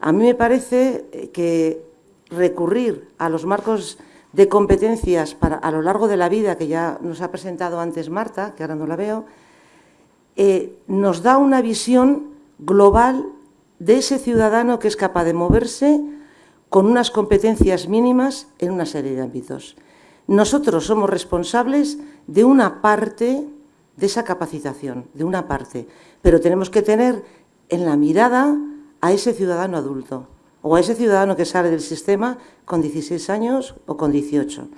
A mí me parece eh, que recurrir a los marcos de competencias a lo largo de la vida, que ya nos ha presentado antes Marta, que ahora no la veo, eh, nos da una visión global de ese ciudadano que es capaz de moverse con unas competencias mínimas en una serie de ámbitos. Nosotros somos responsables de una parte de esa capacitación, de una parte, pero tenemos que tener en la mirada a ese ciudadano adulto o a ese ciudadano que sale del sistema con 16 años o con 18.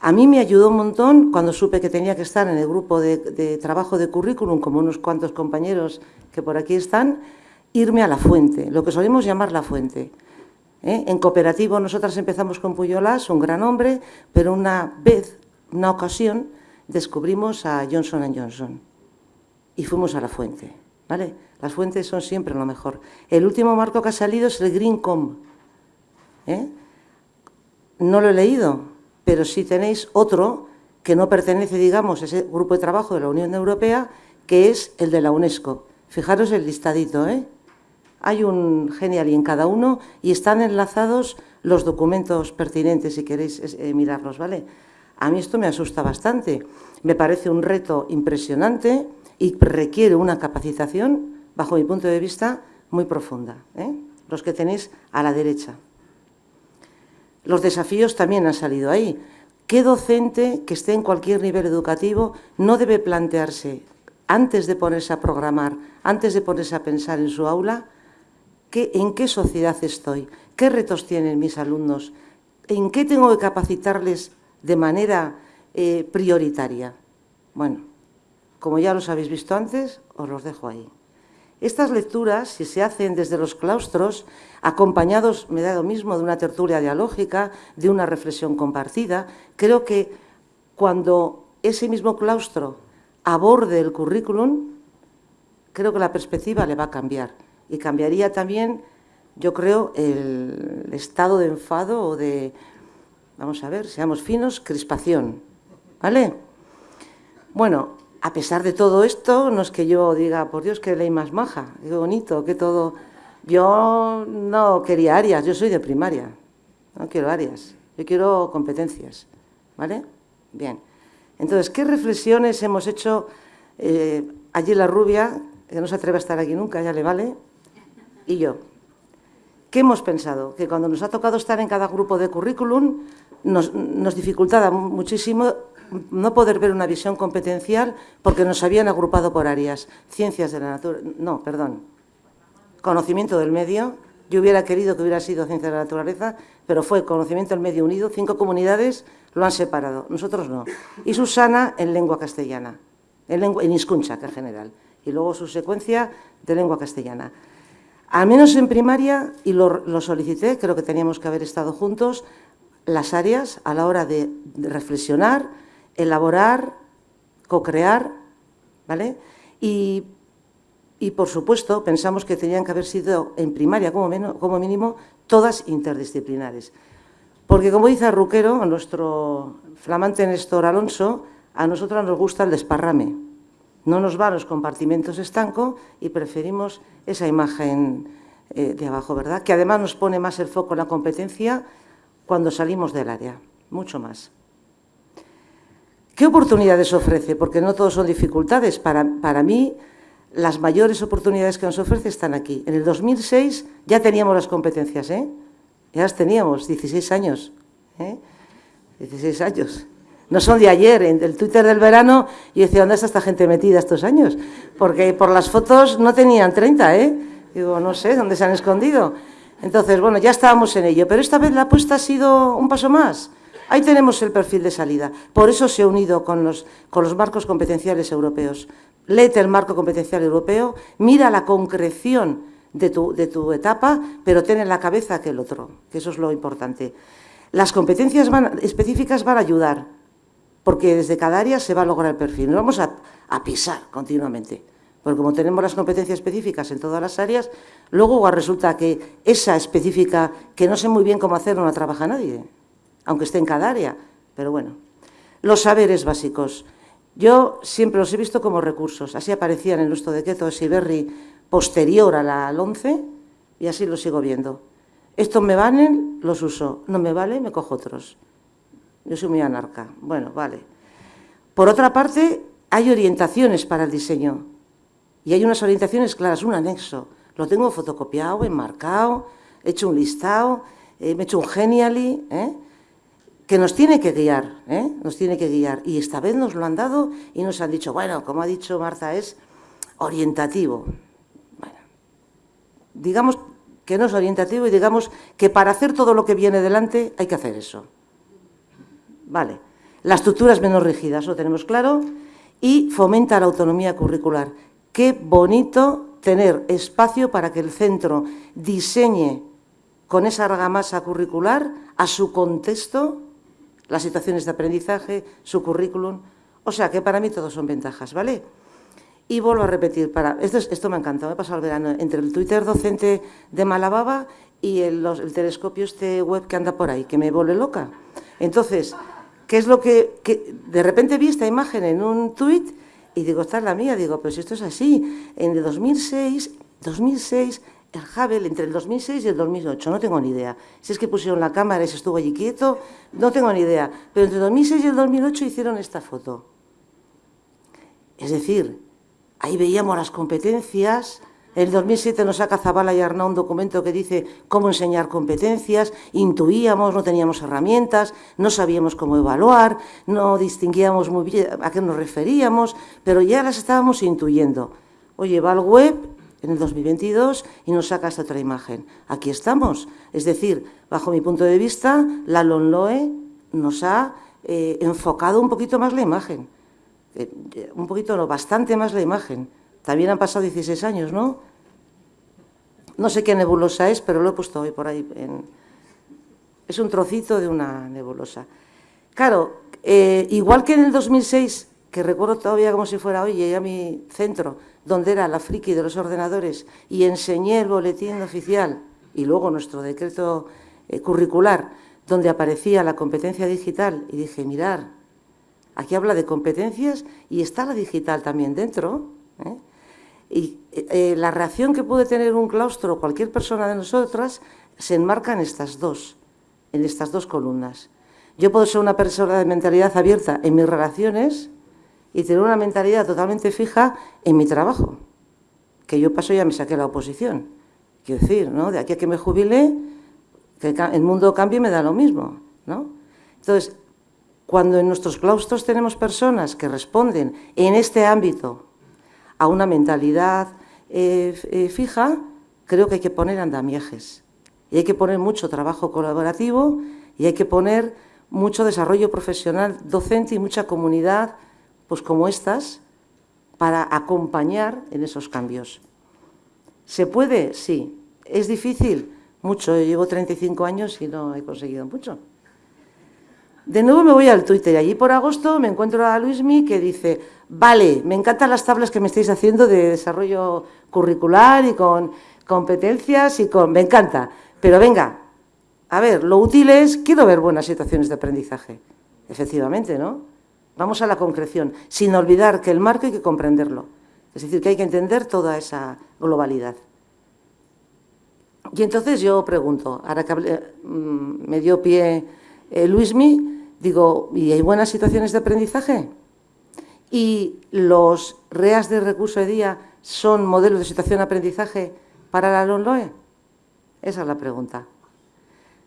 A mí me ayudó un montón cuando supe que tenía que estar en el grupo de, trabajo de currículum, como unos cuantos compañeros que por aquí están, irme a la fuente, lo que solemos llamar la fuente. ¿eh? En cooperativo nosotras empezamos con Puyolas, un gran hombre, pero una vez, una ocasión, descubrimos a Johnson Johnson y fuimos a la fuente. ¿Vale? Las fuentes son siempre lo mejor. El último marco que ha salido es el Greencom. ¿eh? No lo he leído, pero si tenéis otro que no pertenece, digamos, a ese grupo de trabajo de la Unión Europea, que es el de la UNESCO. Fijaros el listadito, ¿eh? Hay un genial en cada uno y están enlazados los documentos pertinentes si queréis eh, mirarlos, ¿vale? A mí esto me asusta bastante. Me parece un reto impresionante y requiere una capacitación, bajo mi punto de vista, muy profunda. ¿eh? Los que tenéis a la derecha. Los desafíos también han salido ahí. ¿Qué docente que esté en cualquier nivel educativo no debe plantearse, antes de ponerse a programar, antes de ponerse a pensar en su aula, en qué sociedad estoy, qué retos tienen mis alumnos, en qué tengo que capacitarles de manera eh, prioritaria. Bueno, como ya los habéis visto antes, os los dejo ahí. Estas lecturas, si se hacen desde los claustros, acompañados, me da lo mismo, de una tertulia dialógica, de una reflexión compartida, creo que cuando ese mismo claustro aborde el currículum, creo que la perspectiva le va a cambiar y cambiaría también, yo creo, el estado de enfado o de, vamos a ver, seamos finos, crispación, ¿vale? Bueno, a pesar de todo esto, no es que yo diga, por Dios, qué ley más maja, qué bonito, qué todo... Yo no quería áreas, yo soy de primaria, no quiero áreas, yo quiero competencias, ¿vale? Bien. Entonces, ¿qué reflexiones hemos hecho eh, allí la rubia, que no se atreve a estar aquí nunca, ya le vale, y yo. ¿Qué hemos pensado? Que cuando nos ha tocado estar en cada grupo de currículum, nos, nos dificultaba muchísimo no poder ver una visión competencial porque nos habían agrupado por áreas. Ciencias de la naturaleza, no, perdón, conocimiento del medio. Yo hubiera querido que hubiera sido ciencia de la naturaleza, pero fue conocimiento del medio unido. Cinco comunidades lo han separado, nosotros no. Y Susana en lengua castellana, en, lengua, en Iscunchac en general. Y luego su secuencia de lengua castellana. Al menos en primaria, y lo, solicité, creo que teníamos que haber estado juntos, las áreas a la hora de, reflexionar, elaborar, co-crear, ¿vale? Y, por supuesto, pensamos que tenían que haber sido en primaria, como, como mínimo, todas interdisciplinares. Porque, como dice Ruquero, nuestro flamante Néstor Alonso, a nosotros nos gusta el desparrame. No nos van los compartimentos estanco y preferimos esa imagen eh, de abajo, ¿verdad? Que además nos pone más el foco en la competencia cuando salimos del área, mucho más. ¿Qué oportunidades ofrece? Porque no todos son dificultades. Para, para mí, las mayores oportunidades que nos ofrece están aquí. En el 2006 ya teníamos las competencias, ¿eh? Ya las teníamos, 16 años. ¿eh? 16 años. No son de ayer, en el Twitter del verano, y decía, ¿dónde está esta gente metida estos años? Porque por las fotos no tenían 30, ¿eh? Digo, no sé, ¿dónde se han escondido? Entonces, bueno, ya estábamos en ello, pero esta vez la apuesta ha sido un paso más. Ahí tenemos el perfil de salida. Por eso se ha unido con los, con los marcos competenciales europeos. Léete el marco competencial europeo, mira la concreción de tu, de tu etapa, pero ten en la cabeza aquel otro, que eso es lo importante. Las competencias específicas van a ayudar, porque desde cada área se va a lograr el perfil. No vamos a, pisar continuamente, porque como tenemos las competencias específicas en todas las áreas, luego resulta que esa específica, que no sé muy bien cómo hacer, no la trabaja nadie, aunque esté en cada área, pero bueno. Los saberes básicos. Yo siempre los he visto como recursos, así aparecían en nuestro decreto de Siberri posterior a la 11, y así lo sigo viendo. Estos me valen, los uso. No me vale, me cojo otros. Yo soy muy anarca. Bueno, vale. Por otra parte, hay orientaciones para el diseño. Y hay unas orientaciones claras, un anexo. Lo tengo fotocopiado, enmarcado, he hecho un listado, eh, he hecho un genially, ¿eh? que nos tiene que guiar, ¿eh? nos tiene que guiar. Y esta vez nos lo han dado y nos han dicho, bueno, como ha dicho Marta, es orientativo. Bueno, digamos que no es orientativo y digamos que para hacer todo lo que viene delante hay que hacer eso. Vale. La estructura es menos rígida, eso lo tenemos claro, y fomenta la autonomía curricular. Qué bonito tener espacio para que el centro diseñe con esa argamasa curricular a su contexto las situaciones de aprendizaje, su currículum. O sea que para mí todos son ventajas, ¿vale? Y vuelvo a repetir, para, esto, me ha encantado, me he pasado el verano entre el Twitter docente de Malababa y el, telescopio este web que anda por ahí, que me vuelve loca. Entonces, ¿qué es lo que, De repente vi esta imagen en un tuit y digo, esta es la mía, digo, pero si esto es así, en el 2006, 2006 el Hubble entre el 2006 y el 2008, no tengo ni idea. Si es que pusieron la cámara y se estuvo allí quieto, no tengo ni idea. Pero entre el 2006 y el 2008 hicieron esta foto. Es decir, Ahí veíamos las competencias. En el 2007 nos saca Zabala y Arnaud un documento que dice cómo enseñar competencias, intuíamos, no teníamos herramientas, no sabíamos cómo evaluar, no distinguíamos muy bien a qué nos referíamos, pero ya las estábamos intuyendo. Oye, va al web en el 2022 y nos saca esta otra imagen. Aquí estamos. Es decir, bajo mi punto de vista, la LONLOE nos ha eh, enfocado un poquito más la imagen. Eh, un poquito, no, bastante más la imagen. También han pasado 16 años, ¿no? No sé qué nebulosa es, pero lo he puesto hoy por ahí. Es un trocito de una nebulosa. Claro, eh, igual que en el 2006, que recuerdo todavía como si fuera hoy, llegué a mi centro, donde era la friki de los ordenadores, y enseñé el boletín oficial y luego nuestro decreto eh, curricular, donde aparecía la competencia digital, y dije, mirar, Aquí habla de competencias y está la digital también dentro. ¿eh? Y eh, la reacción que puede tener un claustro o cualquier persona de nosotras se enmarca en estas dos, en estas dos columnas. Yo puedo ser una persona de mentalidad abierta en mis relaciones y tener una mentalidad totalmente fija en mi trabajo, que yo paso ya me saqué la oposición. Quiero decir, ¿no? de aquí a que me jubile, que el mundo cambie me da lo mismo. ¿no? Entonces, cuando en nuestros claustros tenemos personas que responden en este ámbito a una mentalidad eh, eh, fija, creo que hay que poner andamiajes. Y hay que poner mucho trabajo colaborativo y hay que poner mucho desarrollo profesional docente y mucha comunidad, pues como estas, para acompañar en esos cambios. ¿Se puede? Sí. ¿Es difícil? Mucho. Yo llevo 35 años y no he conseguido mucho. De nuevo me voy al Twitter y allí por agosto me encuentro a Luismi que dice, vale, me encantan las tablas que me estáis haciendo de desarrollo curricular y con competencias y con... me encanta, pero venga, a ver, lo útil es, quiero ver buenas situaciones de aprendizaje. Efectivamente, ¿no? Vamos a la concreción, sin olvidar que el marco hay que comprenderlo. Es decir, que hay que entender toda esa globalidad. Y entonces yo pregunto, ahora que mm, me dio pie eh, Luismi, Digo, ¿y hay buenas situaciones de aprendizaje? ¿Y los REAS de recurso de día son modelos de situación de aprendizaje para la LONLOE? Esa es la pregunta.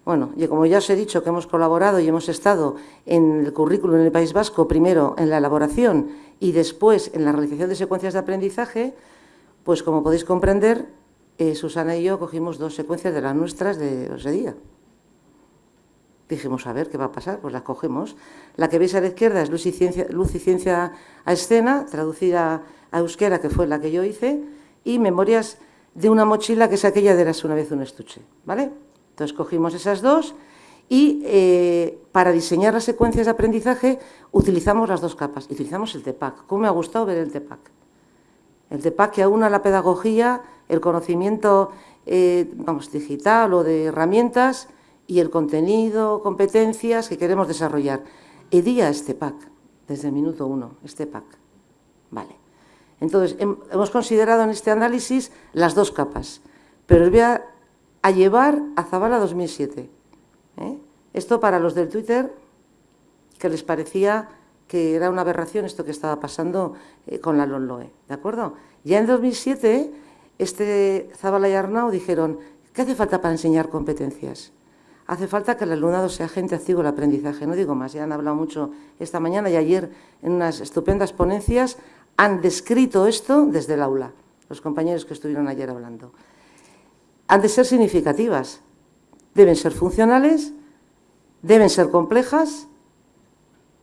Bueno, y como ya os he dicho que hemos colaborado y hemos estado en el currículum en el País Vasco, primero en la elaboración y después en la realización de secuencias de aprendizaje, pues como podéis comprender, eh, Susana y yo cogimos dos secuencias de las nuestras de ese día. Dijimos, a ver, ¿qué va a pasar? Pues la cogemos. La que veis a la izquierda es Luz y Ciencia, Luz y Ciencia a Escena, traducida a euskera, que fue la que yo hice, y Memorias de una mochila, que es aquella de Eras una vez un estuche, ¿vale? Entonces cogimos esas dos y eh, para diseñar las secuencias de aprendizaje utilizamos las dos capas, utilizamos el TEPAC. ¿Cómo me ha gustado ver el TEPAC? El TEPAC que aúna la pedagogía, el conocimiento eh, vamos, digital o de herramientas y el contenido, competencias que queremos desarrollar. EDIA este pack, desde el minuto uno, este pack. Vale. Entonces, hemos considerado en este análisis las dos capas, pero os voy a a llevar a Zabala 2007. ¿eh? Esto para los del Twitter, que les parecía que era una aberración esto que estaba pasando eh, con la LONLOE, ¿de acuerdo? Ya en 2007, este Zabala y Arnau dijeron, ¿qué hace falta para enseñar competencias? Hace falta que el alumnado sea gente activo el aprendizaje, no digo más, ya han hablado mucho esta mañana y ayer en unas estupendas ponencias han descrito esto desde el aula, los compañeros que estuvieron ayer hablando. Han de ser significativas, deben ser funcionales, deben ser complejas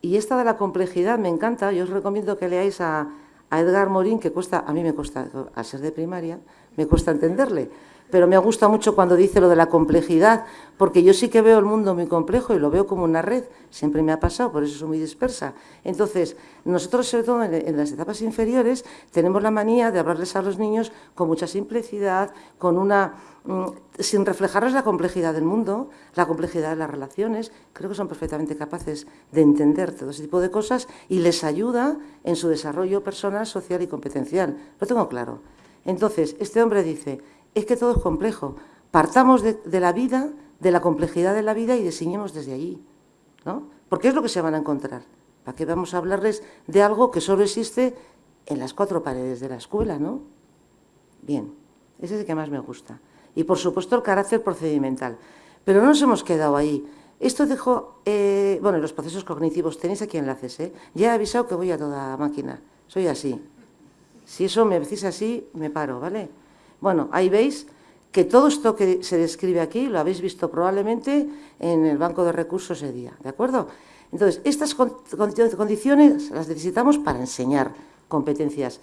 y esta de la complejidad me encanta, yo os recomiendo que leáis a, Edgar Morín, que cuesta, a mí me cuesta, al ser de primaria, me cuesta entenderle, pero me gusta mucho cuando dice lo de la complejidad, porque yo sí que veo el mundo muy complejo y lo veo como una red, siempre me ha pasado, por eso soy muy dispersa. Entonces, nosotros, sobre todo en, las etapas inferiores, tenemos la manía de hablarles a los niños con mucha simplicidad, con una mm, sin reflejarles la complejidad del mundo, la complejidad de las relaciones, creo que son perfectamente capaces de entender todo ese tipo de cosas y les ayuda en su desarrollo personal, social y competencial. Lo tengo claro. Entonces, este hombre dice, es que todo es complejo. Partamos de, la vida, de la complejidad de la vida y diseñemos desde allí. ¿no? Porque es lo que se van a encontrar. ¿Para qué vamos a hablarles de algo que solo existe en las cuatro paredes de la escuela? ¿no? Bien, ese es el que más me gusta. Y, por supuesto, el carácter procedimental. Pero no nos hemos quedado ahí. Esto dejó, eh, bueno, los procesos cognitivos, tenéis aquí enlaces, ¿eh? Ya he avisado que voy a toda máquina, soy así. Si eso me decís así, me paro, ¿vale? Bueno, ahí veis que todo esto que se describe aquí lo habéis visto probablemente en el banco de recursos de día, ¿de acuerdo? Entonces, estas condiciones las necesitamos para enseñar competencias.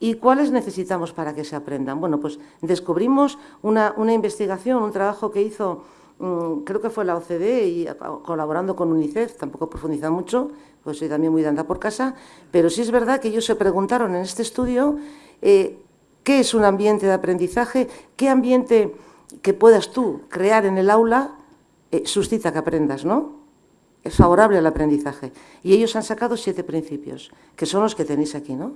¿Y cuáles necesitamos para que se aprendan? Bueno, pues descubrimos una, investigación, un trabajo que hizo, mm, creo que fue la OCDE y colaborando con UNICEF, tampoco profundiza mucho, pues soy también muy de andar por casa, pero sí es verdad que ellos se preguntaron en este estudio eh, ¿Qué es un ambiente de aprendizaje? ¿Qué ambiente que puedas tú crear en el aula eh, suscita que aprendas, no? Es favorable al aprendizaje. Y ellos han sacado siete principios, que son los que tenéis aquí, ¿no?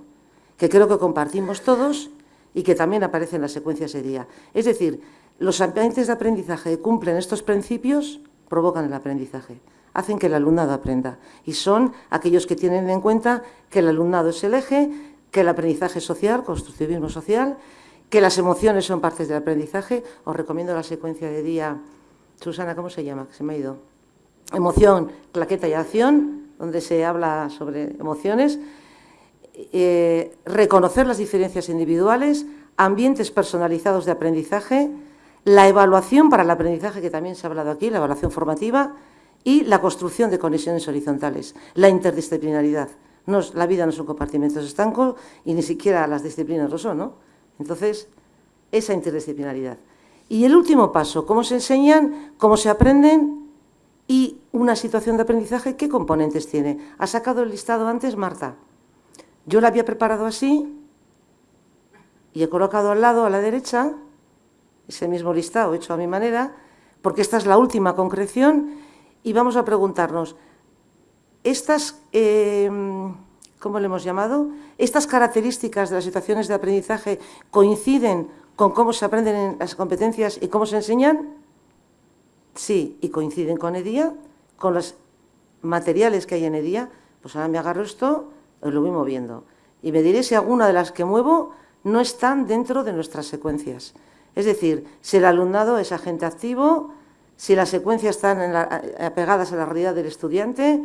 Que creo que compartimos todos y que también aparecen en las secuencias de día. Es decir, los ambientes de aprendizaje que cumplen estos principios provocan el aprendizaje, hacen que el alumnado aprenda. Y son aquellos que tienen en cuenta que el alumnado es el eje, que el aprendizaje social, constructivismo social, que las emociones son partes del aprendizaje. Os recomiendo la secuencia de día, Susana, ¿cómo se llama? Se me ha ido. Emoción, claqueta y acción, donde se habla sobre emociones. Eh, reconocer las diferencias individuales, ambientes personalizados de aprendizaje, la evaluación para el aprendizaje, que también se ha hablado aquí, la evaluación formativa, y la construcción de conexiones horizontales, la interdisciplinaridad la vida no son compartimentos estancos y ni siquiera las disciplinas lo son, ¿no? Entonces, esa interdisciplinaridad. Y el último paso, cómo se enseñan, cómo se aprenden y una situación de aprendizaje, ¿qué componentes tiene? Ha sacado el listado antes Marta. Yo la había preparado así y he colocado al lado, a la derecha, ese mismo listado hecho a mi manera, porque esta es la última concreción y vamos a preguntarnos, estas, eh, ¿cómo le hemos llamado? Estas características de las situaciones de aprendizaje coinciden con cómo se aprenden las competencias y cómo se enseñan. Sí, y coinciden con EDIA, con los materiales que hay en EDIA. Pues ahora me agarro esto lo voy moviendo. Y me diré si alguna de las que muevo no están dentro de nuestras secuencias. Es decir, si el alumnado es agente activo, si las secuencias están apegadas a la realidad del estudiante,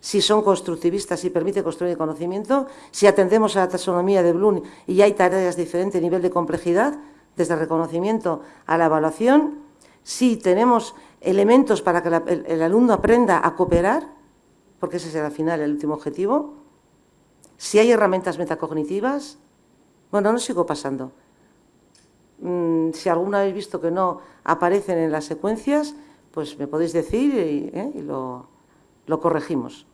si son constructivistas y permite construir el conocimiento, si atendemos a la taxonomía de Bloom y hay tareas de diferente nivel de complejidad, desde el reconocimiento a la evaluación, si tenemos elementos para que el, alumno aprenda a cooperar, porque ese será al final el último objetivo, si hay herramientas metacognitivas, bueno, no sigo pasando. Mm, si alguna habéis visto que no aparecen en las secuencias, pues me podéis decir y, ¿eh? lo, lo corregimos.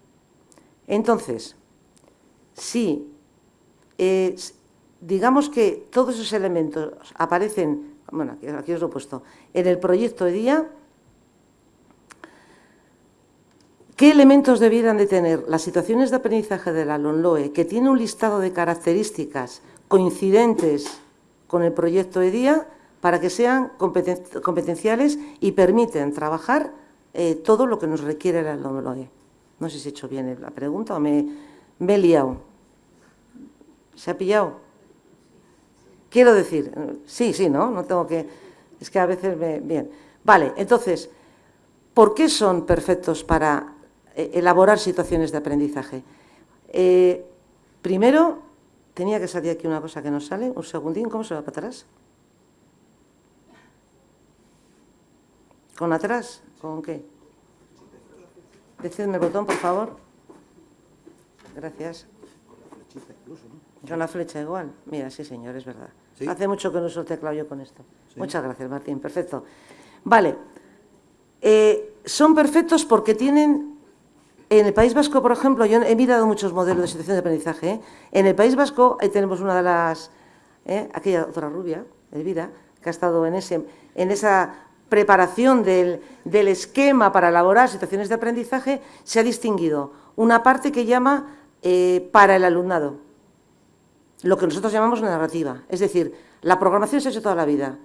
Entonces, si digamos que todos esos elementos aparecen, bueno, aquí os lo he puesto, en el proyecto de día, ¿qué elementos debieran de tener las situaciones de aprendizaje de la LONLOE, que tiene un listado de características coincidentes con el proyecto de día, para que sean competenciales y permiten trabajar eh, todo lo que nos requiere el alumno. No sé si he hecho bien la pregunta o me, he liado. ¿Se ha pillado? Quiero decir, sí, sí, ¿no? No tengo que... Es que a veces me... Bien. Vale, entonces, ¿por qué son perfectos para eh, elaborar situaciones de aprendizaje? Eh, primero, tenía que salir aquí una cosa que no sale. Un segundín, ¿cómo se va para atrás? ¿Con atrás? ¿Con qué? Decidme el botón, por favor. Gracias. Con la flecha igual. Mira, sí, señor, es verdad. Hace mucho que no uso el teclado yo con esto. Muchas gracias, Martín. Perfecto. Vale. Eh, son perfectos porque tienen... En el País Vasco, por ejemplo, yo he mirado muchos modelos de situación de aprendizaje. ¿eh? En el País Vasco, ahí tenemos una de las... ¿eh? aquella otra rubia, Elvira, que ha estado en, ese, en esa preparación del, del, esquema para elaborar situaciones de aprendizaje, se ha distinguido una parte que llama para el alumnado, lo que nosotros llamamos narrativa. Es decir, la programación se ha hecho toda la vida.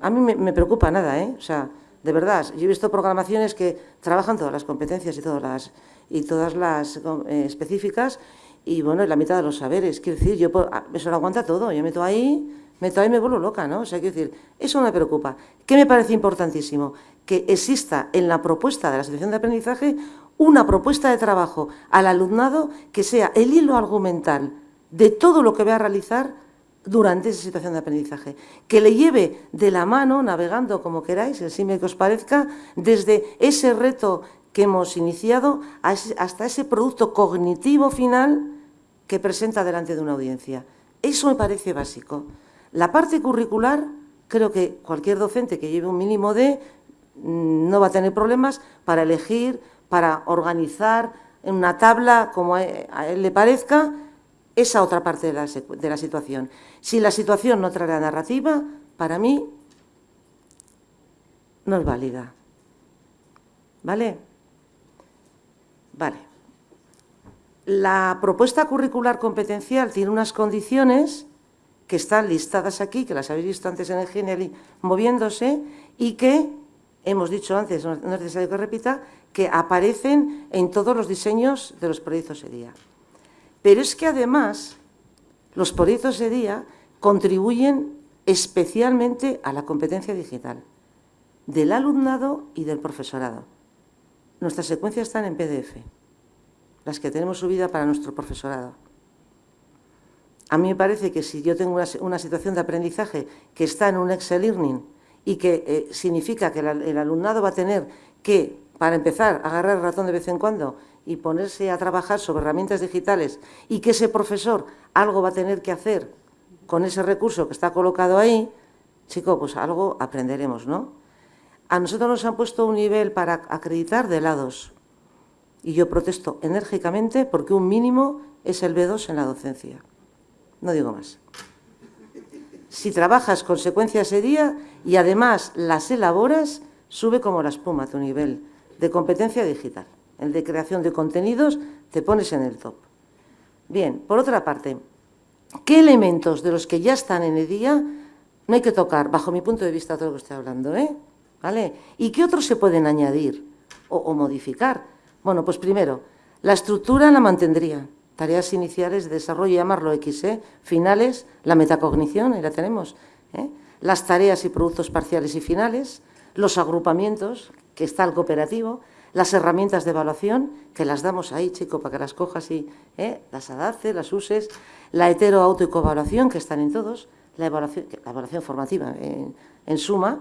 A mí me, preocupa nada, ¿eh? O sea, de verdad, yo he visto programaciones que trabajan todas las competencias y todas las, y todas las eh, específicas y, bueno, la mitad de los saberes. Quiero decir, yo eso lo aguanta todo. Yo meto ahí, meto ahí y me vuelvo loca, ¿no? O sea, quiero decir, eso me preocupa. ¿Qué me parece importantísimo? Que exista en la propuesta de la situación de aprendizaje una propuesta de trabajo al alumnado que sea el hilo argumental de todo lo que va a realizar durante esa situación de aprendizaje, que le lleve de la mano, navegando como queráis, el símil que os parezca, desde ese reto que hemos iniciado hasta ese producto cognitivo final que presenta delante de una audiencia. Eso me parece básico. La parte curricular, creo que cualquier docente que lleve un mínimo de mm, no va a tener problemas para elegir, para organizar en una tabla como a él le parezca, esa otra parte de la, situación. Si la situación no trae la narrativa, para mí no es válida. ¿Vale? Vale. La propuesta curricular competencial tiene unas condiciones que están listadas aquí, que las habéis visto antes en el Geniali moviéndose, y que, hemos dicho antes, no es necesario que repita, que aparecen en todos los diseños de los proyectos EDIA. Pero es que además los proyectos de día contribuyen especialmente a la competencia digital del alumnado y del profesorado. Nuestras secuencias están en PDF, las que tenemos subida para nuestro profesorado. A mí me parece que si yo tengo una, situación de aprendizaje que está en un Excel Learning y que eh, significa que el alumnado va a tener que, para empezar, agarrar el ratón de vez en cuando y ponerse a trabajar sobre herramientas digitales y que ese profesor algo va a tener que hacer con ese recurso que está colocado ahí, chico, pues algo aprenderemos, ¿no? A nosotros nos han puesto un nivel para acreditar de lados y yo protesto enérgicamente porque un mínimo es el B2 en la docencia. No digo más. Si trabajas con secuencias de día y además las elaboras, sube como la espuma tu nivel de competencia digital el de creación de contenidos, te pones en el top. Bien, por otra parte, ¿qué elementos de los que ya están en el día no hay que tocar, bajo mi punto de vista, todo lo que estoy hablando, ¿eh? ¿Vale? ¿Y qué otros se pueden añadir o, modificar? Bueno, pues primero, la estructura la mantendría. Tareas iniciales de desarrollo, llamarlo X, ¿eh? Finales, la metacognición, ahí la tenemos. ¿eh? Las tareas y productos parciales y finales, los agrupamientos, que está el cooperativo, las herramientas de evaluación, que las damos ahí, chico, para que las cojas y ¿eh? las adaptes, las uses, la hetero, auto y coevaluación, que están en todos, la evaluación, la evaluación formativa en, suma,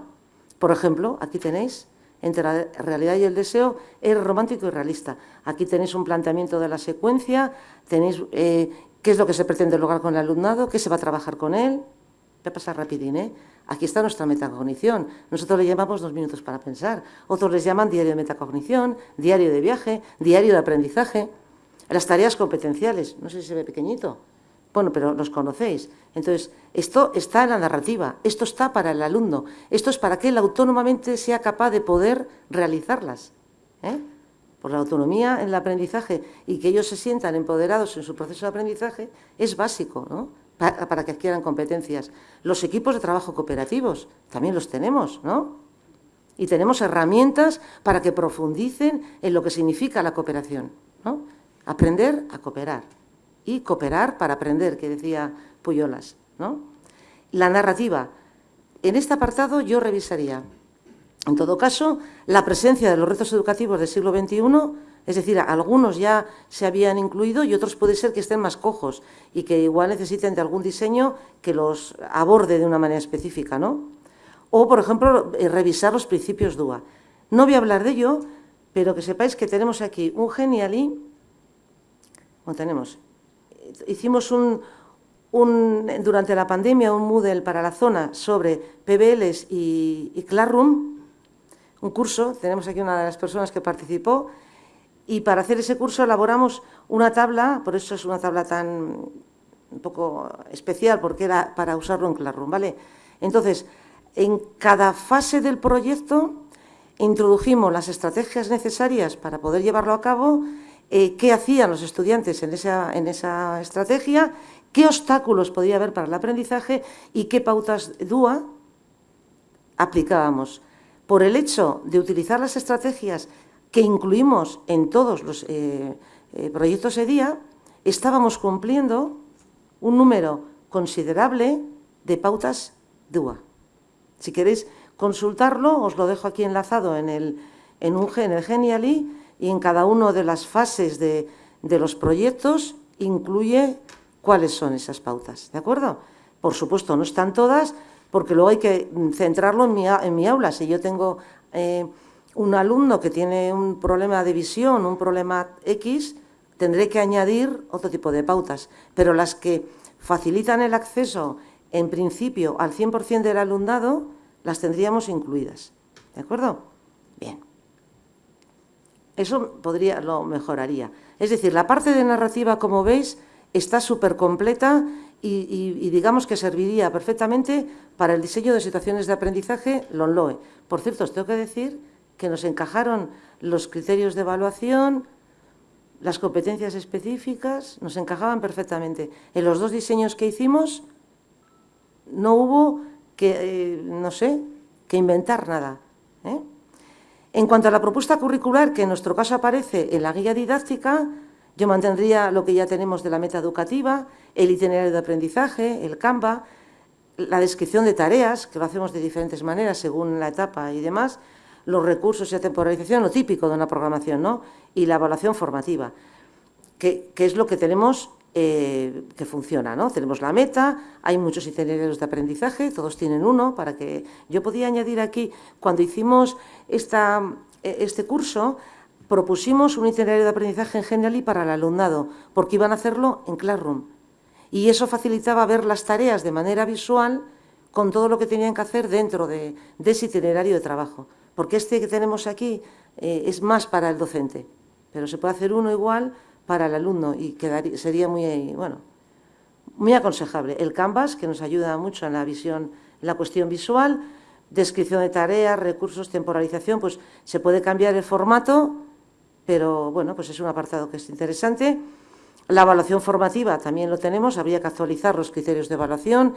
por ejemplo, aquí tenéis, entre la realidad y el deseo, es romántico y realista. Aquí tenéis un planteamiento de la secuencia, tenéis eh, qué es lo que se pretende lograr con el alumnado, qué se va a trabajar con él. Voy a pasar rapidín, ¿eh? Aquí está nuestra metacognición. Nosotros le llamamos dos minutos para pensar. Otros les llaman diario de metacognición, diario de viaje, diario de aprendizaje. Las tareas competenciales. No sé si se ve pequeñito. Bueno, pero los conocéis. Entonces, esto está en la narrativa. Esto está para el alumno. Esto es para que él autónomamente sea capaz de poder realizarlas. ¿eh? Por la autonomía en el aprendizaje y que ellos se sientan empoderados en su proceso de aprendizaje es básico, ¿no? para, que adquieran competencias. Los equipos de trabajo cooperativos, también los tenemos, ¿no? Y tenemos herramientas para que profundicen en lo que significa la cooperación, ¿no? Aprender a cooperar cooperar para aprender, que decía Puyolas, ¿no? La narrativa. En este apartado yo revisaría, en todo caso, la presencia de los retos educativos del siglo XXI es decir, algunos ya se habían incluido y otros puede ser que estén más cojos y que igual necesiten de algún diseño que los aborde de una manera específica, ¿no? O, por ejemplo, eh, revisar los principios DUA. No voy a hablar de ello, pero que sepáis que tenemos aquí un Geniali, bueno, tenemos, hicimos un, durante la pandemia un Moodle para la zona sobre PBLs y, y Classroom, un curso, tenemos aquí una de las personas que participó, y para hacer ese curso elaboramos una tabla, por eso es una tabla tan un poco especial, porque era para usarlo en Classroom, ¿vale? Entonces, en cada fase del proyecto introdujimos las estrategias necesarias para poder llevarlo a cabo, eh, qué hacían los estudiantes en esa, en esa estrategia, qué obstáculos podía haber para el aprendizaje y qué pautas DUA aplicábamos. Por el hecho de utilizar las estrategias que incluimos en todos los eh, eh, proyectos EDIA, estábamos cumpliendo un número considerable de pautas DUA. Si queréis consultarlo, os lo dejo aquí enlazado en, el, en, un, en el Genially y en cada una de las fases de, los proyectos incluye cuáles son esas pautas, ¿de acuerdo? Por supuesto, no están todas, porque luego hay que centrarlo en mi, aula. Si yo tengo eh, un alumno que tiene un problema de visión, un problema X, tendré que añadir otro tipo de pautas, pero las que facilitan el acceso, en principio, al 100% del alumnado, las tendríamos incluidas. ¿De acuerdo? Bien. Eso podría, lo mejoraría. Es decir, la parte de narrativa, como veis, está súper completa y, digamos que serviría perfectamente para el diseño de situaciones de aprendizaje LONLOE. Por cierto, os tengo que decir que nos encajaron los criterios de evaluación, las competencias específicas, nos encajaban perfectamente. En los dos diseños que hicimos no hubo que, eh, no sé, que inventar nada. ¿eh? En cuanto a la propuesta curricular, que en nuestro caso aparece en la guía didáctica, yo mantendría lo que ya tenemos de la meta educativa, el itinerario de aprendizaje, el Canva, la descripción de tareas, que lo hacemos de diferentes maneras según la etapa y demás, los recursos y la temporalización, lo típico de una programación, ¿no? Y la evaluación formativa, que, es lo que tenemos eh, que funciona, ¿no? Tenemos la meta, hay muchos itinerarios de aprendizaje, todos tienen uno, para que... Yo podía añadir aquí, cuando hicimos esta, eh, este curso, propusimos un itinerario de aprendizaje en general y para el alumnado, porque iban a hacerlo en Classroom. Y eso facilitaba ver las tareas de manera visual con todo lo que tenían que hacer dentro de ese itinerario de trabajo porque este que tenemos aquí eh, es más para el docente, pero se puede hacer uno igual para el alumno y sería muy, bueno, muy aconsejable. El Canvas, que nos ayuda mucho en la visión, en la cuestión visual, descripción de tareas, recursos, temporalización, pues se puede cambiar el formato, pero bueno, pues es un apartado que es interesante. La evaluación formativa también lo tenemos, habría que actualizar los criterios de evaluación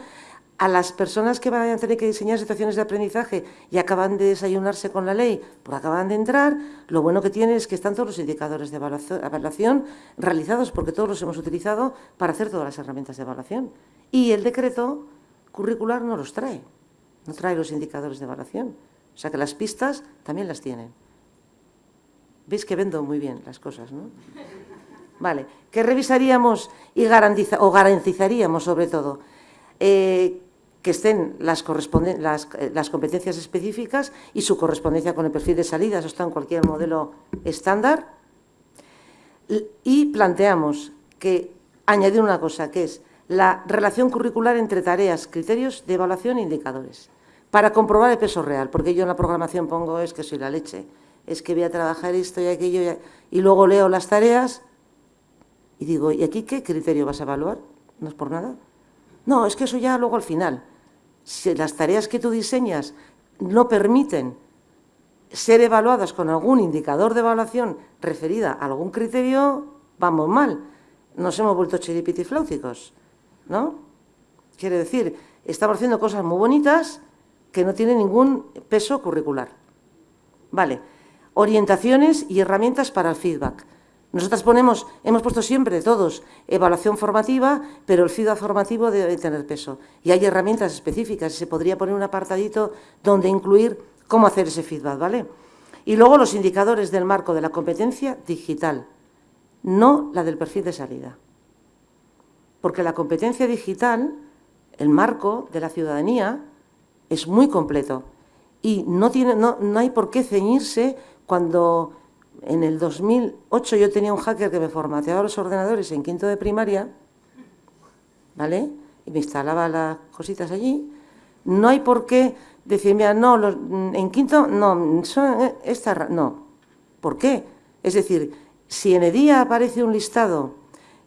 a las personas que van a tener que diseñar situaciones de aprendizaje y acaban de desayunarse con la ley, pues acaban de entrar, lo bueno que tiene es que están todos los indicadores de evaluación realizados, porque todos los hemos utilizado para hacer todas las herramientas de evaluación. Y el decreto curricular no los trae, no trae los indicadores de evaluación. O sea que las pistas también las tienen. Veis que vendo muy bien las cosas, ¿no? Vale, ¿qué revisaríamos y o garantizaríamos sobre todo? Eh, que estén las, eh, las, competencias específicas y su correspondencia con el perfil de salida, eso está en cualquier modelo estándar. Y planteamos que añadir una cosa, que es la relación curricular entre tareas, criterios de evaluación e indicadores, para comprobar el peso real, porque yo en la programación pongo es que soy la leche, es que voy a trabajar esto y aquello, y luego leo las tareas y digo, ¿y aquí qué criterio vas a evaluar? No es por nada. No, es que eso ya luego al final. Si las tareas que tú diseñas no permiten ser evaluadas con algún indicador de evaluación referida a algún criterio, vamos mal. Nos hemos vuelto chiripitifláuticos, ¿no? Quiere decir, estamos haciendo cosas muy bonitas que no tienen ningún peso curricular. Vale, orientaciones y herramientas para el feedback. Nosotras ponemos, hemos puesto siempre todos evaluación formativa, pero el feedback formativo debe tener peso. Y hay herramientas específicas y se podría poner un apartadito donde incluir cómo hacer ese feedback, ¿vale? Y luego los indicadores del marco de la competencia digital, no la del perfil de salida. Porque la competencia digital, el marco de la ciudadanía, es muy completo y no, tiene, no, no hay por qué ceñirse cuando en el 2008 yo tenía un hacker que me formateaba los ordenadores en quinto de primaria, ¿vale? Y me instalaba las cositas allí. No hay por qué decirme, no, en quinto, no, son esta, no. ¿Por qué? Es decir, si en el día aparece un listado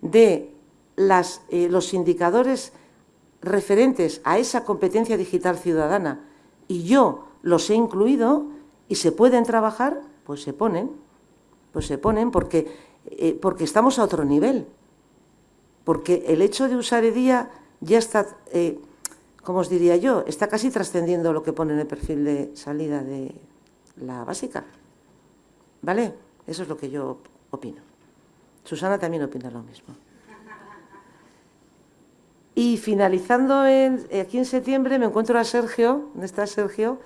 de eh, los indicadores referentes a esa competencia digital ciudadana y yo los he incluido y se pueden trabajar, pues se ponen pues se ponen porque, eh, porque estamos a otro nivel. Porque el hecho de usar EDIA ya está, eh, como os diría yo, está casi trascendiendo lo que pone en el perfil de salida de la básica. ¿Vale? Eso es lo que yo opino. Susana también opina lo mismo. Y finalizando aquí en septiembre me encuentro a Sergio, ¿dónde está Sergio?,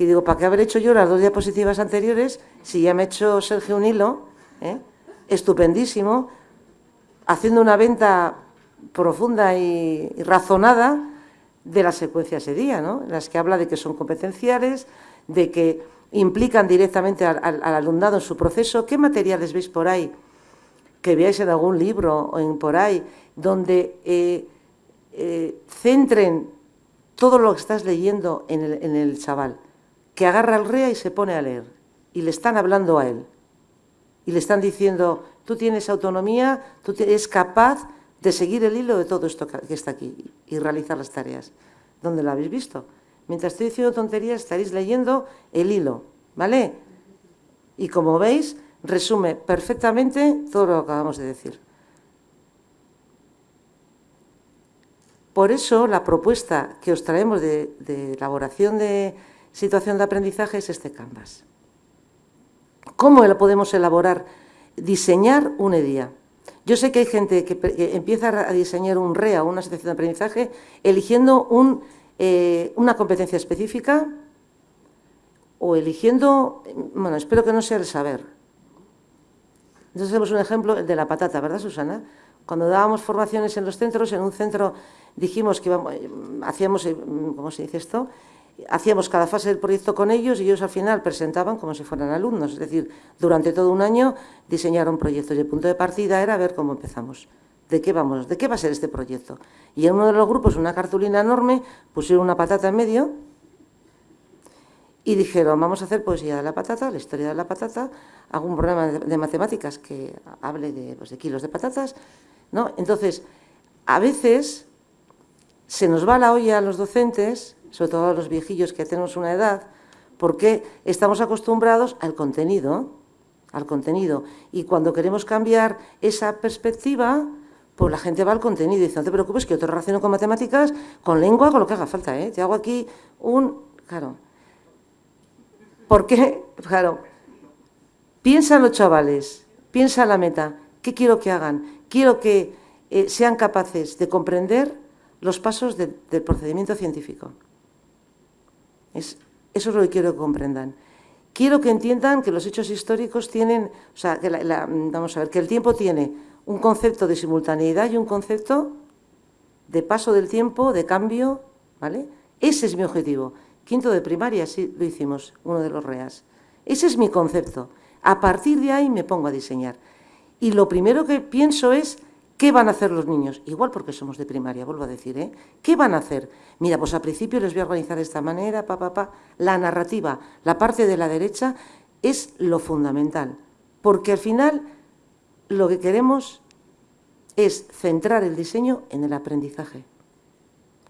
y digo, ¿para qué haber hecho yo las dos diapositivas anteriores si ya me ha hecho Sergio un hilo, ¿eh? estupendísimo, haciendo una venta profunda y, razonada de las secuencias de día, ¿no? en las que habla de que son competenciales, de que implican directamente al, alumnado en su proceso. ¿Qué materiales veis por ahí? Que veáis en algún libro o en por ahí, donde eh, eh, centren todo lo que estás leyendo en el, en el chaval que agarra al REA y se pone a leer. Y le están hablando a él. Y le están diciendo, tú tienes autonomía, tú eres capaz de seguir el hilo de todo esto que está aquí y realizar las tareas. ¿Dónde lo habéis visto? Mientras estoy diciendo tonterías, estaréis leyendo el hilo, ¿vale? Y como veis, resume perfectamente todo lo que acabamos de decir. Por eso, la propuesta que os traemos de, de elaboración de, situación de aprendizaje es este Canvas. ¿Cómo lo podemos elaborar? Diseñar un EDIA. Yo sé que hay gente que, empieza a diseñar un REA, una situación de aprendizaje, eligiendo eh, una competencia específica o eligiendo, bueno, espero que no sea el saber. Entonces hacemos un ejemplo, el de la patata, ¿verdad, Susana? Cuando dábamos formaciones en los centros, en un centro dijimos que hacíamos, eh, ¿cómo se dice esto?, hacíamos cada fase del proyecto con ellos y ellos al final presentaban como si fueran alumnos. Es decir, durante todo un año diseñaron proyectos y el punto de partida era ver cómo empezamos. ¿De qué vamos? ¿De qué va a ser este proyecto? Y en uno de los grupos, una cartulina enorme, pusieron una patata en medio y dijeron, vamos a hacer poesía de la patata, la historia de la patata, algún programa de, matemáticas que hable de, pues, de kilos de patatas. ¿no? Entonces, a veces se nos va la olla a los docentes sobre todo a los viejillos que tenemos una edad, porque estamos acostumbrados al contenido, al contenido. Y cuando queremos cambiar esa perspectiva, pues la gente va al contenido y dice, no te preocupes que yo te relaciono con matemáticas, con lengua, con lo que haga falta, ¿eh? Te hago aquí un... Claro. ¿Por qué? Claro. Piensa los chavales, piensa la meta. ¿Qué quiero que hagan? Quiero que eh, sean capaces de comprender los pasos del procedimiento científico. Es, eso es lo que quiero que comprendan. Quiero que entiendan que los hechos históricos tienen, o sea, que vamos a ver, que el tiempo tiene un concepto de simultaneidad y un concepto de paso del tiempo, de cambio, ¿vale? Ese es mi objetivo. Quinto de primaria, sí lo hicimos, uno de los REAS. Ese es mi concepto. A partir de ahí me pongo a diseñar. Y lo primero que pienso es ¿Qué van a hacer los niños? Igual porque somos de primaria, vuelvo a decir, ¿eh? ¿Qué van a hacer? Mira, pues al principio les voy a organizar de esta manera, pa, pa, pa. La narrativa, la parte de la derecha, es lo fundamental. Porque al final lo que queremos es centrar el diseño en el aprendizaje.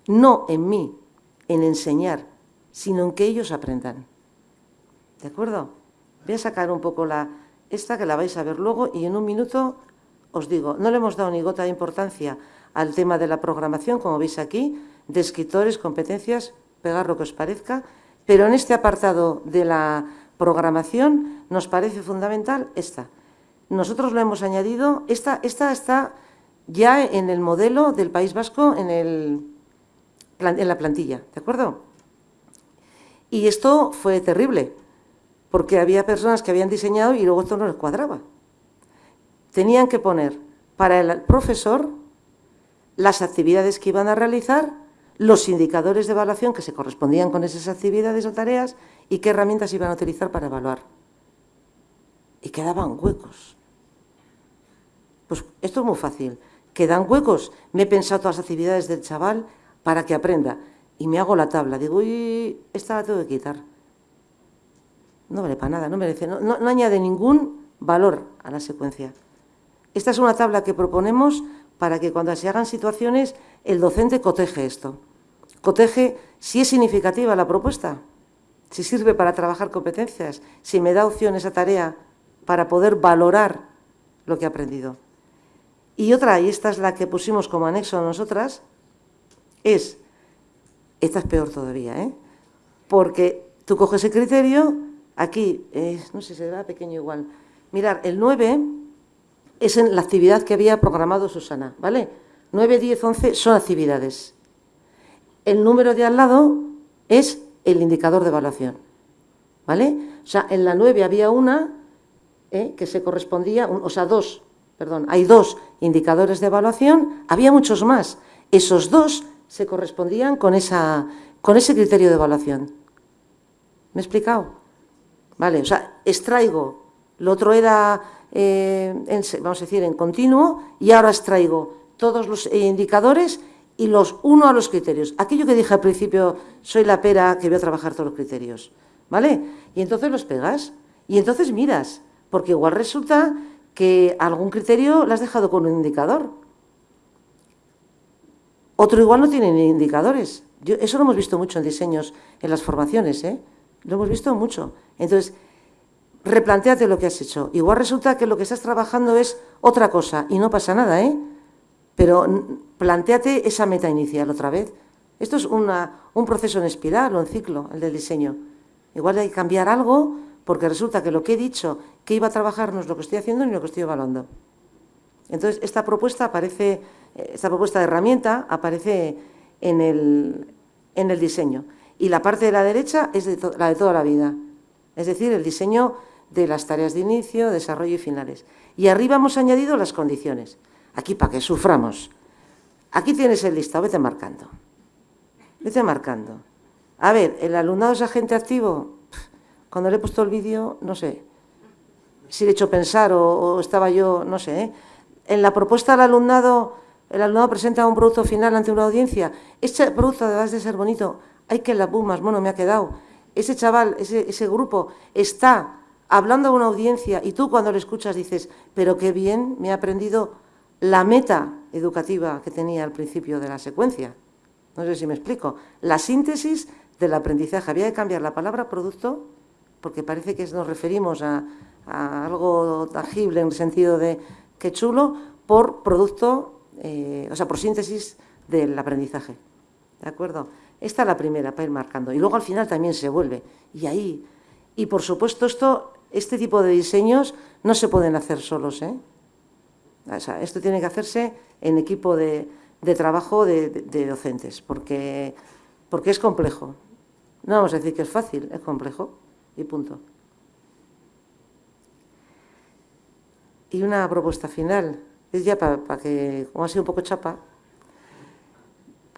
No en mí, en enseñar, sino en que ellos aprendan. ¿De acuerdo? Voy a sacar un poco la esta que la vais a ver luego y en un minuto os digo, no le hemos dado ni gota de importancia al tema de la programación, como veis aquí, de escritores, competencias, pegar lo que os parezca, pero en este apartado de la programación nos parece fundamental esta. Nosotros lo hemos añadido, esta, esta está ya en el modelo del País Vasco, en, en la plantilla, ¿de acuerdo? Y esto fue terrible, porque había personas que habían diseñado y luego esto no les cuadraba. Tenían que poner para el profesor las actividades que iban a realizar, los indicadores de evaluación que se correspondían con esas actividades o tareas y qué herramientas iban a utilizar para evaluar. Y quedaban huecos. Pues esto es muy fácil. Quedan huecos. Me he pensado todas las actividades del chaval para que aprenda. Y me hago la tabla. Digo, uy, esta la tengo que quitar. No vale para nada, no merece, no, no añade ningún valor a la secuencia. Esta es una tabla que proponemos para que cuando se hagan situaciones el docente coteje esto. Coteje si es significativa la propuesta, si sirve para trabajar competencias, si me da opción esa tarea para poder valorar lo que ha aprendido. Y otra, y esta es la que pusimos como anexo a nosotras, es, esta es peor todavía, ¿eh? porque tú coges el criterio, aquí, no sé, se ve pequeño igual, mirar, el 9 es en la actividad que había programado Susana, ¿vale? 9, 10, 11 son actividades. El número de al lado es el indicador de evaluación, ¿vale? O sea, en la 9 había una ¿eh? que se correspondía, o sea, dos, perdón, hay dos indicadores de evaluación, había muchos más. Esos dos se correspondían con, esa, con ese criterio de evaluación. ¿Me he explicado? Vale, o sea, extraigo, lo otro era eh, vamos a decir, en continuo y ahora extraigo todos los indicadores y los uno a los criterios. Aquello que dije al principio, soy la pera que voy a trabajar todos los criterios, ¿vale? Y entonces los pegas y entonces miras, porque igual resulta que algún criterio lo has dejado con un indicador. Otro igual no tiene indicadores. eso lo hemos visto mucho en diseños, en las formaciones, ¿eh? Lo hemos visto mucho. Entonces, replanteate lo que has hecho. Igual resulta que lo que estás trabajando es otra cosa y no pasa nada, ¿eh? Pero planteate esa meta inicial otra vez. Esto es un proceso en espiral o en ciclo, el del diseño. Igual hay que cambiar algo porque resulta que lo que he dicho que iba a trabajar no es lo que estoy haciendo ni lo que estoy evaluando. Entonces, esta propuesta aparece, eh, esta propuesta de herramienta aparece en el, en el diseño. Y la parte de la derecha es la de toda la vida. Es decir, el diseño de las tareas de inicio, desarrollo y finales. Y arriba hemos añadido las condiciones. Aquí para que suframos. Aquí tienes el listado, vete marcando. Vete marcando. A ver, ¿el alumnado es agente activo? Cuando le he puesto el vídeo, no sé. Si le he hecho pensar o, estaba yo, no sé. ¿eh? En la propuesta del alumnado, el alumnado presenta un producto final ante una audiencia. Este producto, además de ser bonito, hay que la pumas, bueno, me ha quedado. Ese chaval, ese, ese grupo, está hablando a una audiencia y tú cuando le escuchas dices, pero qué bien me ha aprendido la meta educativa que tenía al principio de la secuencia. No sé si me explico. La síntesis del aprendizaje. Había que cambiar la palabra producto porque parece que nos referimos a, algo tangible en el sentido de que chulo por producto, eh, o sea, por síntesis del aprendizaje. ¿De acuerdo? Esta es la primera para ir marcando. Y luego al final también se vuelve. Y ahí, y por supuesto esto este tipo de diseños no se pueden hacer solos. ¿eh? esto tiene que hacerse en equipo de, trabajo de, docentes, porque, porque es complejo. No vamos a decir que es fácil, es complejo y punto. Y una propuesta final, es ya para, que, como ha sido un poco chapa,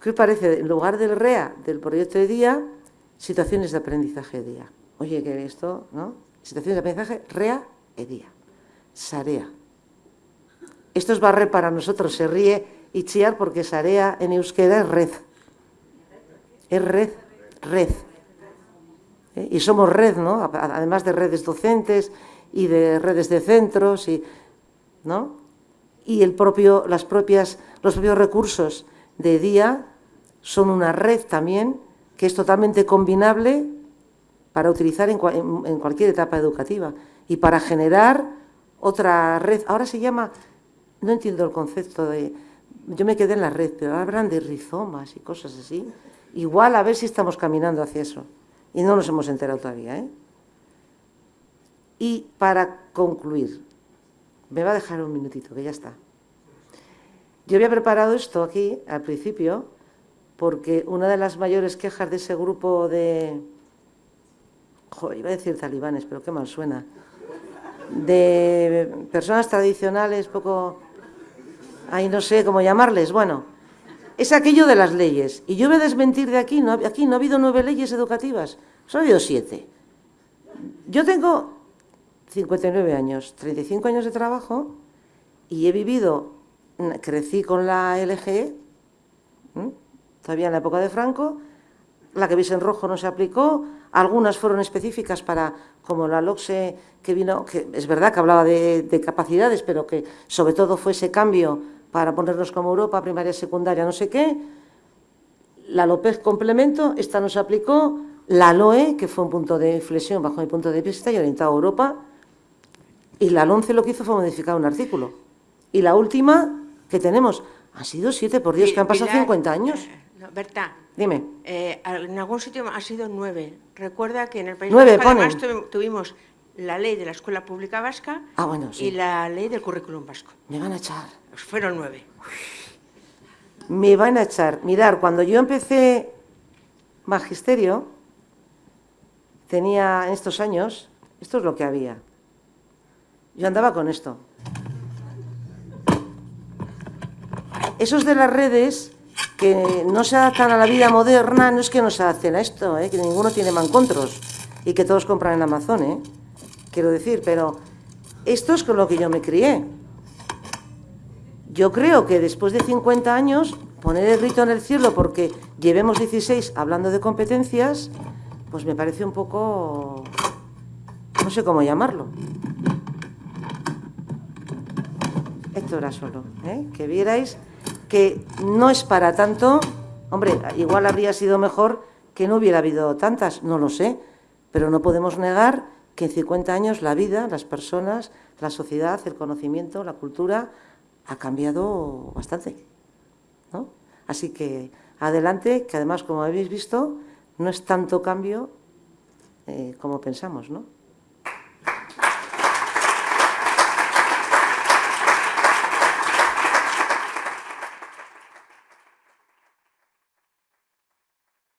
¿qué parece? En lugar del REA, del proyecto de día, situaciones de aprendizaje de día. Oye, que esto, ¿no? Situación de aprendizaje, rea e día. Sarea. Esto es barrer para nosotros, se ríe y chiar porque sarea en euskera es red. Es red, red. ¿Eh? Y somos red, ¿no? Además de redes docentes y de redes de centros, y, ¿no? Y el propio, las propias, los propios recursos de día son una red también que es totalmente combinable para utilizar en, cualquier etapa educativa y para generar otra red. Ahora se llama no entiendo el concepto de... Yo me quedé en la red, pero hablan de rizomas y cosas así. Igual a ver si estamos caminando hacia eso. Y no nos hemos enterado todavía. ¿eh? Y para concluir, me va a dejar un minutito, que ya está. Yo había preparado esto aquí, al principio, porque una de las mayores quejas de ese grupo de... Joder, iba a decir talibanes, pero qué mal suena. De personas tradicionales, poco... Ahí no sé cómo llamarles. Bueno, es aquello de las leyes. Y yo voy a desmentir de aquí, aquí no ha habido nueve leyes educativas, solo ha habido siete. Yo tengo 59 años, 35 años de trabajo y he vivido, crecí con la LGE, todavía en la época de Franco, la que veis en rojo no se aplicó, algunas fueron específicas para, como la LOCSE que vino, que es verdad que hablaba de, de capacidades, pero que sobre todo fue ese cambio para ponernos como Europa, primaria, secundaria, no sé qué. La López complemento, esta no se aplicó. La LOE, que fue un punto de inflexión bajo mi punto de vista y orientado a Europa. Y la LONCE lo que hizo fue modificar un artículo. Y la última que tenemos, ha sido siete, por Dios, que han pasado 50 años. Eh, Berta, Dime. Eh, en algún sitio ha sido nueve. Recuerda que en el País Nueve, Vasco además tu- tuvimos la ley de la Escuela Pública Vasca Ah, bueno, sí. y la ley del currículum vasco. Me van a echar. Pues fueron nueve. Me van a echar. Mirar, cuando yo empecé magisterio, tenía en estos años, esto es lo que había. Yo andaba con esto. Esos de las redes que no se adaptan a la vida moderna, no es que no se adapten a esto, ¿eh? que ninguno tiene mancontros y que todos compran en Amazon, ¿eh? quiero decir, pero esto es con lo que yo me crié. Yo creo que después de 50 años, poner el grito en el cielo porque llevemos 16 hablando de competencias, pues me parece un poco... no sé cómo llamarlo. Esto era solo, ¿eh? que vierais que no es para tanto. Hombre, igual habría sido mejor que no hubiera habido tantas, no lo sé, pero no podemos negar que en 50 años la vida, las personas, la sociedad, el conocimiento, la cultura ha cambiado bastante. ¿no? Así que adelante, que además, como habéis visto, no es tanto cambio eh, como pensamos, ¿no?